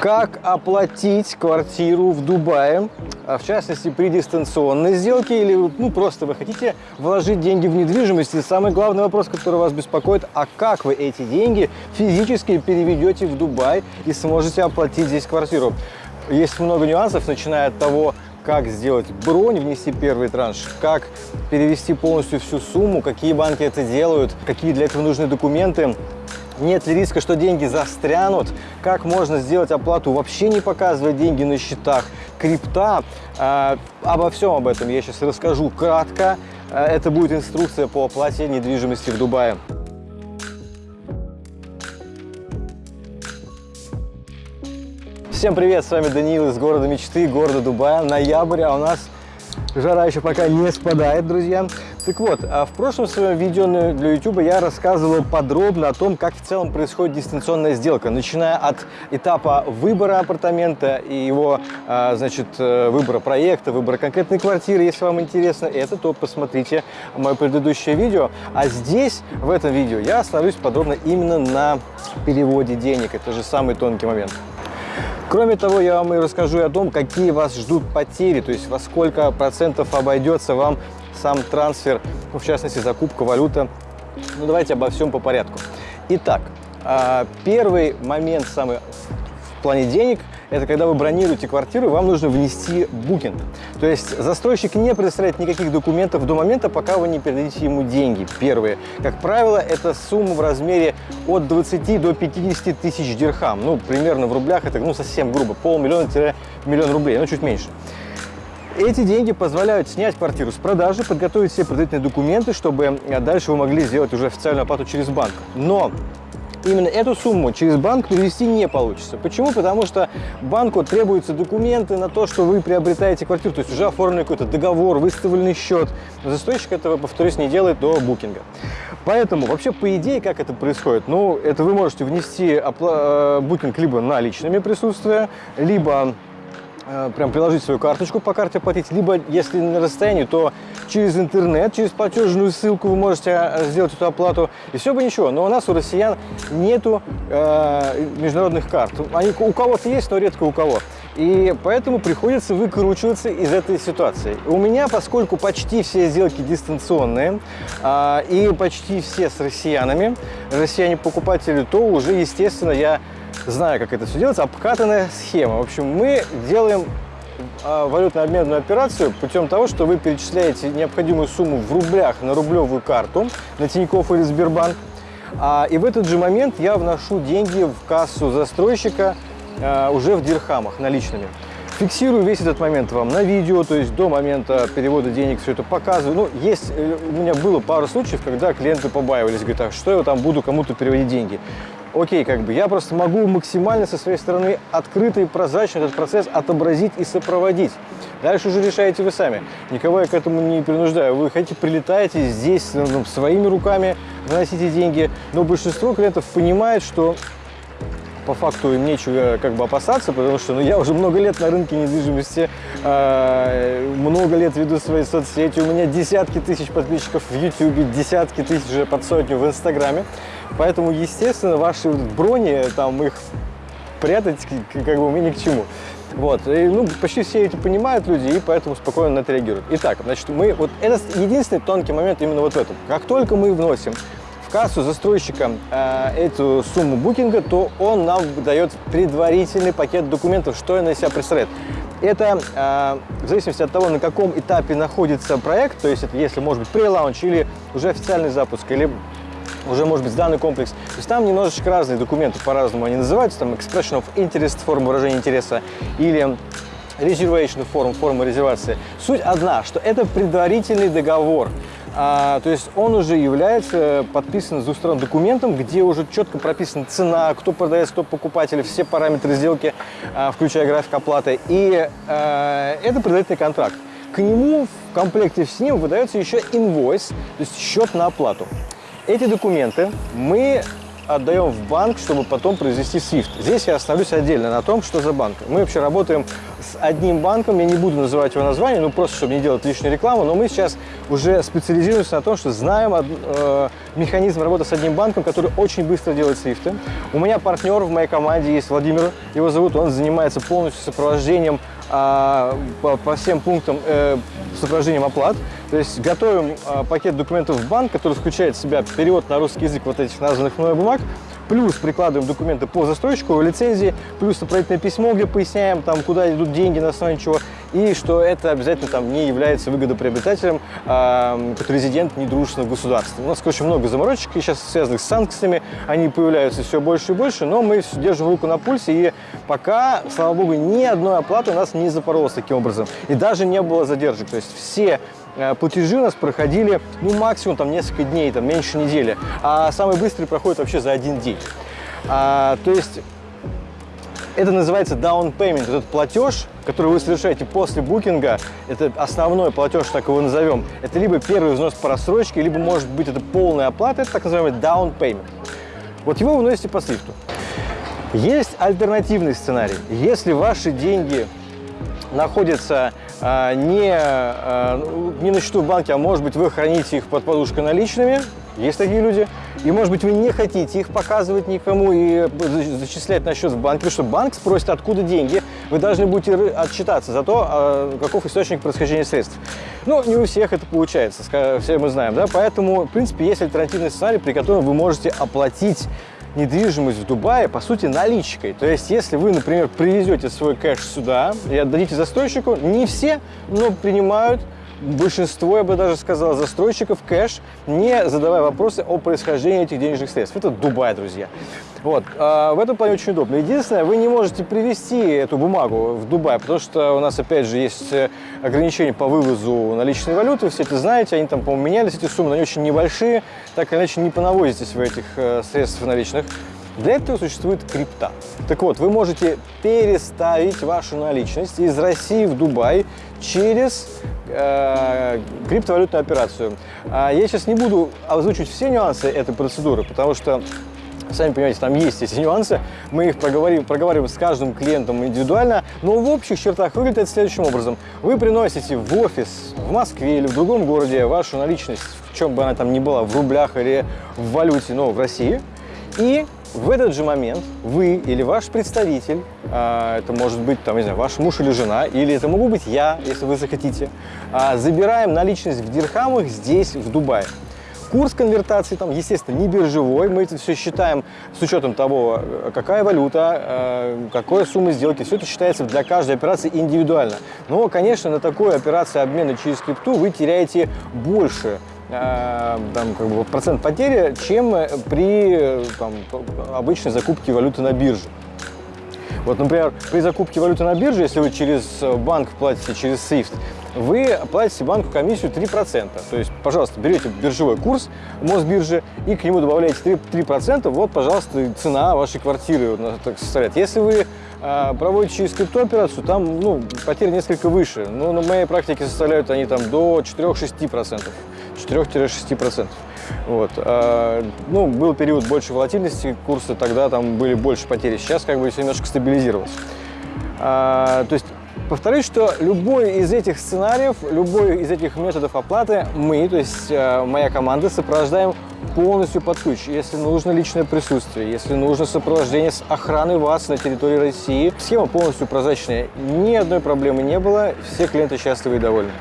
Как оплатить квартиру в Дубае, а в частности при дистанционной сделке или ну, просто вы хотите вложить деньги в недвижимость. И самый главный вопрос, который вас беспокоит, а как вы эти деньги физически переведете в Дубай и сможете оплатить здесь квартиру? Есть много нюансов, начиная от того, как сделать бронь, внести первый транш, как перевести полностью всю сумму, какие банки это делают, какие для этого нужны документы, нет ли риска, что деньги застрянут? Как можно сделать оплату, вообще не показывая деньги на счетах? Крипта. Э, обо всем об этом я сейчас расскажу кратко. Э, это будет инструкция по оплате недвижимости в Дубае. Всем привет, с вами Даниил из города мечты, города Дубая. Ноябрь, а у нас жара еще пока не спадает, друзья. Так вот, а в прошлом своем видео для YouTube я рассказывал подробно о том, как в целом происходит дистанционная сделка, начиная от этапа выбора апартамента и его, а, значит, э, выбора проекта, выбора конкретной квартиры. Если вам интересно это, то посмотрите мое предыдущее видео. А здесь, в этом видео, я остановлюсь подробно именно на переводе денег. Это же самый тонкий момент. Кроме того, я вам и расскажу о том, какие вас ждут потери, то есть во сколько процентов обойдется вам сам трансфер, ну, в частности, закупка валюты. Ну, давайте обо всем по порядку. Итак, а, первый момент самый в плане денег – это когда вы бронируете квартиру, вам нужно внести букинг. То есть застройщик не предоставляет никаких документов до момента, пока вы не передадите ему деньги. Первые. Как правило, это сумма в размере от 20 до 50 тысяч дирхам. Ну, примерно в рублях это ну, совсем грубо. Полмиллиона-миллион рублей, ну, чуть меньше. Эти деньги позволяют снять квартиру с продажи, подготовить все предварительные документы, чтобы э, дальше вы могли сделать уже официальную оплату через банк. Но именно эту сумму через банк перевести не получится. Почему? Потому что банку требуются документы на то, что вы приобретаете квартиру, то есть уже оформленный какой-то договор, выставленный счет. Застройщик этого, повторюсь, не делает до букинга. Поэтому вообще по идее как это происходит? Ну, это вы можете внести э, букинг либо наличными присутствия, либо прям приложить свою карточку по карте оплатить, либо, если на расстоянии, то через интернет, через платежную ссылку вы можете э, сделать эту оплату, и все бы ничего. Но у нас, у россиян, нету э, международных карт. Они у кого-то есть, но редко у кого. И поэтому приходится выкручиваться из этой ситуации. У меня, поскольку почти все сделки дистанционные, э, и почти все с россиянами, россияне-покупатели, то уже, естественно, я знаю, как это все делается, обкатанная схема. В общем, мы делаем а, валютно-обменную операцию путем того, что вы перечисляете необходимую сумму в рублях на рублевую карту на Тинькофф или Сбербанк, а, и в этот же момент я вношу деньги в кассу застройщика а, уже в дирхамах наличными. Фиксирую весь этот момент вам на видео, то есть до момента перевода денег все это показываю. Ну, есть, э, у меня было пару случаев, когда клиенты побаивались, говорят, а что я там буду кому-то переводить деньги окей, как бы я просто могу максимально со своей стороны открыто и прозрачно этот процесс отобразить и сопроводить. Дальше уже решаете вы сами. Никого я к этому не принуждаю. Вы хотите, прилетаете здесь ну, своими руками, выносите деньги. Но большинство клиентов понимает, что по факту им нечего как бы опасаться, потому что ну, я уже много лет на рынке недвижимости, э, много лет веду свои соцсети, у меня десятки тысяч подписчиков в YouTube, десятки тысяч уже под сотню в Инстаграме. Поэтому, естественно, ваши брони, там их прятать как бы мне ни к чему. Вот, и, ну, почти все эти понимают люди, и поэтому спокойно на это реагируют. Итак, значит, мы, вот это единственный тонкий момент именно вот в этом. Как только мы вносим в кассу застройщика э, эту сумму букинга, то он нам дает предварительный пакет документов, что он из себя представляет. Это э, в зависимости от того, на каком этапе находится проект, то есть это если, может быть, pre-launch или уже официальный запуск, или уже может быть сданный комплекс. То есть там немножечко разные документы, по-разному они называются, там expression of interest, форма выражения интереса, или reservation форм, форма резервации. Суть одна, что это предварительный договор. А, то есть он уже является подписанным с двух сторон документом, где уже четко прописана цена, кто продает, кто покупатель, все параметры сделки, а, включая график оплаты. И а, это предварительный контракт. К нему в комплекте с ним выдается еще инвойс, то есть счет на оплату. Эти документы мы отдаем в банк, чтобы потом произвести SWIFT. Здесь я остановлюсь отдельно на том, что за банк. Мы вообще работаем с одним банком, я не буду называть его название, ну просто, чтобы не делать лишнюю рекламу, но мы сейчас уже специализируемся на том, что знаем э, механизм работы с одним банком, который очень быстро делает свифты. У меня партнер в моей команде есть Владимир, его зовут, он занимается полностью сопровождением э, по, по всем пунктам э, сопровождением оплат. То есть готовим э, пакет документов в банк, который включает в себя перевод на русский язык вот этих названных мной бумаг, плюс прикладываем документы по застройщику, лицензии, плюс сопроводительное письмо, где поясняем, там, куда идут деньги, на основании чего, и что это обязательно там не является выгодоприобретателем э, резидент недружественного государства. У нас, короче, много заморочек, сейчас связанных с санкциями, они появляются все больше и больше, но мы держим руку на пульсе, и пока, слава богу, ни одной оплаты у нас не запоролось таким образом, и даже не было задержек, то есть все платежи у нас проходили, ну, максимум там несколько дней, там, меньше недели, а самый быстрый проходит вообще за один день. А, то есть это называется down payment, этот платеж, который вы совершаете после букинга, это основной платеж, так его назовем, это либо первый взнос по рассрочке, либо может быть это полная оплата, это так называемый down payment. Вот его вы вносите по свифту. Есть альтернативный сценарий. Если ваши деньги находятся не, а, не на счету в банке, а может быть вы храните их под подушкой наличными, есть такие люди, и может быть вы не хотите их показывать никому и зачислять на счет в банке, потому что банк спросит, откуда деньги, вы должны будете отчитаться за то, а, каков источник происхождения средств. Ну, не у всех это получается, все мы знаем, да, поэтому, в принципе, есть альтернативный сценарий, при котором вы можете оплатить недвижимость в Дубае, по сути, наличкой. То есть, если вы, например, привезете свой кэш сюда и отдадите застройщику, не все, но принимают большинство, я бы даже сказал, застройщиков кэш, не задавая вопросы о происхождении этих денежных средств. Это Дубай, друзья. Вот. А в этом плане очень удобно. Единственное, вы не можете привезти эту бумагу в Дубай, потому что у нас, опять же, есть э, ограничения по вывозу наличной валюты. Все это знаете, они там, по-моему, менялись, эти суммы, они очень небольшие. Так или иначе, не понавозитесь вы этих э, средств наличных. Для этого существует крипта. Так вот, вы можете переставить вашу наличность из России в Дубай через э, криптовалютную операцию. А я сейчас не буду озвучивать все нюансы этой процедуры, потому что Сами понимаете, там есть эти нюансы, мы их проговорим, проговариваем с каждым клиентом индивидуально, но в общих чертах выглядит это следующим образом. Вы приносите в офис в Москве или в другом городе вашу наличность, в чем бы она там ни была, в рублях или в валюте, но в России, и в этот же момент вы или ваш представитель, а, это может быть там, не знаю, ваш муж или жена, или это могу быть я, если вы захотите, а, забираем наличность в дирхамах здесь, в Дубае. Курс конвертации там, естественно, не биржевой. Мы это все считаем с учетом того, какая валюта, э, какая сумма сделки. Все это считается для каждой операции индивидуально. Но, конечно, на такой операции обмена через крипту вы теряете больше Э, там, как бы, процент потери, чем при там, обычной закупке валюты на бирже. Вот, например, при закупке валюты на бирже, если вы через банк платите через SWIFT, вы платите банку комиссию 3%. То есть, пожалуйста, берете биржевой курс Мосбиржи и к нему добавляете 3%, 3% вот, пожалуйста, цена вашей квартиры так составляет. Если вы э, проводите через криптооперацию, там ну, потери несколько выше. Но на моей практике составляют они там до 4-6%. 4-6%. Вот. А, ну, был период больше волатильности курса, тогда там были больше потери. Сейчас как бы все немножко стабилизировалось. А, то есть Повторюсь, что любой из этих сценариев, любой из этих методов оплаты мы, то есть э, моя команда, сопровождаем полностью под ключ. Если нужно личное присутствие, если нужно сопровождение с охраной вас на территории России, схема полностью прозрачная, ни одной проблемы не было, все клиенты счастливы и довольны.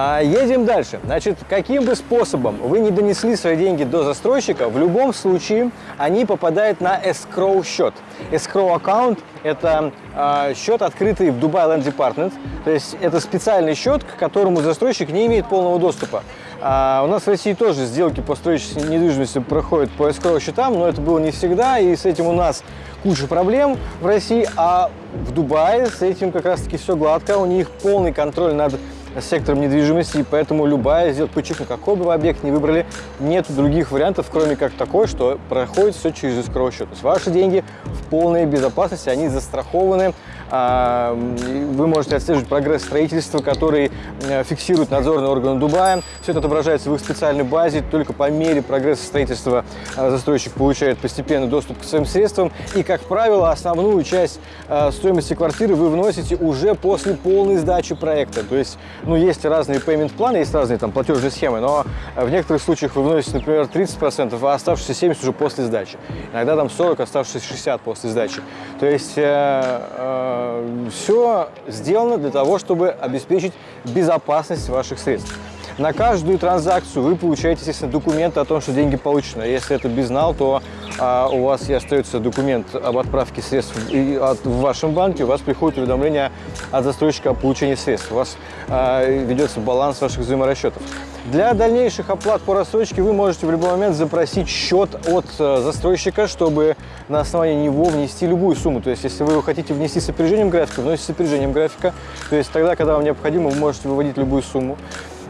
А, едем дальше. Значит, каким бы способом вы не донесли свои деньги до застройщика, в любом случае они попадают на escrow счет. Escrow аккаунт – это э, счет, открытый в Dubai Land Department. То есть это специальный счет, к которому застройщик не имеет полного доступа. А у нас в России тоже сделки по строительству недвижимости проходят по escrow счетам, но это было не всегда, и с этим у нас куча проблем в России, а в Дубае с этим как раз-таки все гладко, у них полный контроль над сектором недвижимости, и поэтому любая подчеркну, какой бы вы объект не выбрали, нет других вариантов, кроме как такой, что проходит все через escrow счет. То есть ваши деньги в полной безопасности, они застрахованы а, вы можете отслеживать прогресс строительства, который э, фиксирует надзорные органы Дубая. Все это отображается в их специальной базе. Только по мере прогресса строительства э, застройщик получает постепенный доступ к своим средствам. И, как правило, основную часть э, стоимости квартиры вы вносите уже после полной сдачи проекта. То есть, ну, есть разные payment планы, есть разные там платежные схемы, но в некоторых случаях вы вносите, например, 30%, а оставшиеся 70% уже после сдачи. Иногда там 40, оставшиеся 60 после сдачи. То есть э, э, все сделано для того, чтобы обеспечить безопасность ваших средств. На каждую транзакцию вы получаете, естественно, документы о том, что деньги получены. Если это безнал, то а, у вас и остается документ об отправке средств и от, в вашем банке, у вас приходит уведомление от застройщика о получении средств. У вас а, ведется баланс ваших взаиморасчетов. Для дальнейших оплат по рассрочке вы можете в любой момент запросить счет от э, застройщика, чтобы на основании него внести любую сумму. То есть, если вы хотите внести с опережением графика, вносите с опережением графика. То есть, тогда, когда вам необходимо, вы можете выводить любую сумму.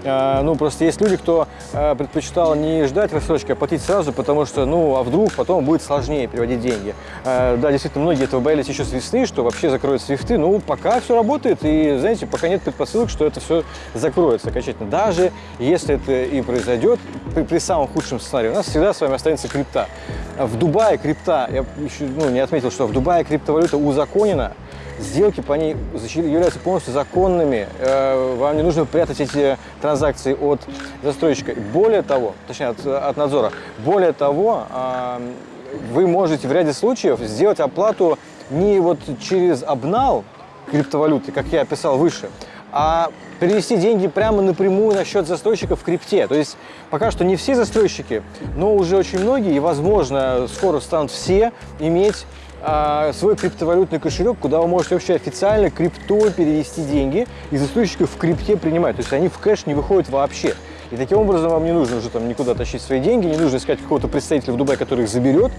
А, ну, просто есть люди, кто а, предпочитал не ждать рассрочки, а платить сразу, потому что, ну, а вдруг потом будет сложнее переводить деньги. А, да, действительно, многие этого боялись еще с весны, что вообще закроют свифты. Ну, пока все работает, и, знаете, пока нет предпосылок, что это все закроется окончательно. Даже если это и произойдет, при, при самом худшем сценарии, у нас всегда с вами останется крипта. В Дубае крипта, я еще ну, не отметил, что в Дубае криптовалюта узаконена, сделки по ней являются полностью законными. Э, вам не нужно прятать эти транзакции от застройщика. Более того, точнее от, от надзора, более того, вы можете в ряде случаев сделать оплату не вот через обнал криптовалюты, как я описал выше, а перевести деньги прямо напрямую на счет застройщика в крипте. То есть пока что не все застройщики, но уже очень многие, и, возможно, скоро станут все иметь свой криптовалютный кошелек, куда вы можете вообще официально крипто перевести деньги и застройщиков в крипте принимать. То есть они в кэш не выходят вообще. И таким образом вам не нужно уже там никуда тащить свои деньги, не нужно искать какого-то представителя в Дубае, который их заберет.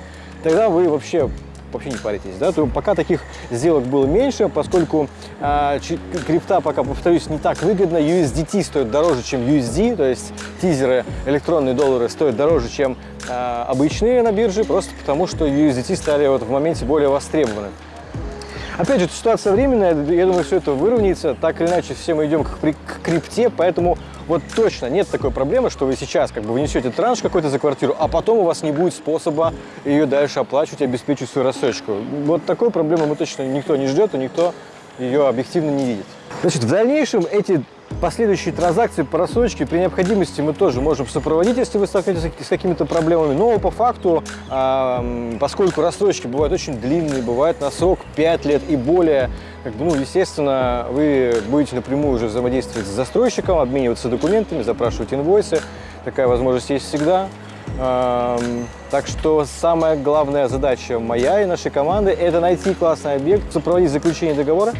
Тогда вы вообще вообще не паритесь, да, то пока таких сделок было меньше, поскольку э, крипта пока, повторюсь, не так выгодно, USDT стоит дороже, чем USD, то есть тизеры, электронные доллары стоят дороже, чем э, обычные на бирже, просто потому что USDT стали вот в моменте более востребованы. Опять же, ситуация временная, я думаю, все это выровняется. Так или иначе, все мы идем к, к крипте, поэтому вот точно нет такой проблемы, что вы сейчас как бы внесете транш какой-то за квартиру, а потом у вас не будет способа ее дальше оплачивать и обеспечить свою рассрочку. Вот такой проблемы мы точно никто не ждет и никто ее объективно не видит. Значит, в дальнейшем эти Последующие транзакции по рассрочке при необходимости мы тоже можем сопроводить, если вы столкнетесь с какими-то проблемами. Но по факту, поскольку рассрочки бывают очень длинные, бывают на срок 5 лет и более, как бы, ну, естественно, вы будете напрямую уже взаимодействовать с застройщиком, обмениваться документами, запрашивать инвойсы. Такая возможность есть всегда. Так что самая главная задача моя и нашей команды – это найти классный объект, сопроводить заключение договора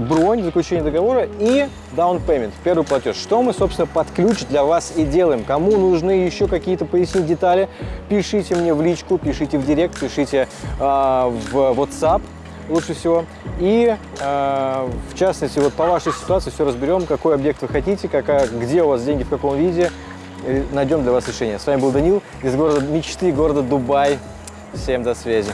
бронь, заключение договора и down payment, первый платеж. Что мы, собственно, под ключ для вас и делаем. Кому нужны еще какие-то пояснить детали, пишите мне в личку, пишите в директ, пишите э, в WhatsApp лучше всего. И, э, в частности, вот по вашей ситуации все разберем, какой объект вы хотите, какая, где у вас деньги, в каком виде. Найдем для вас решение. С вами был Данил из города мечты, города Дубай. Всем до связи.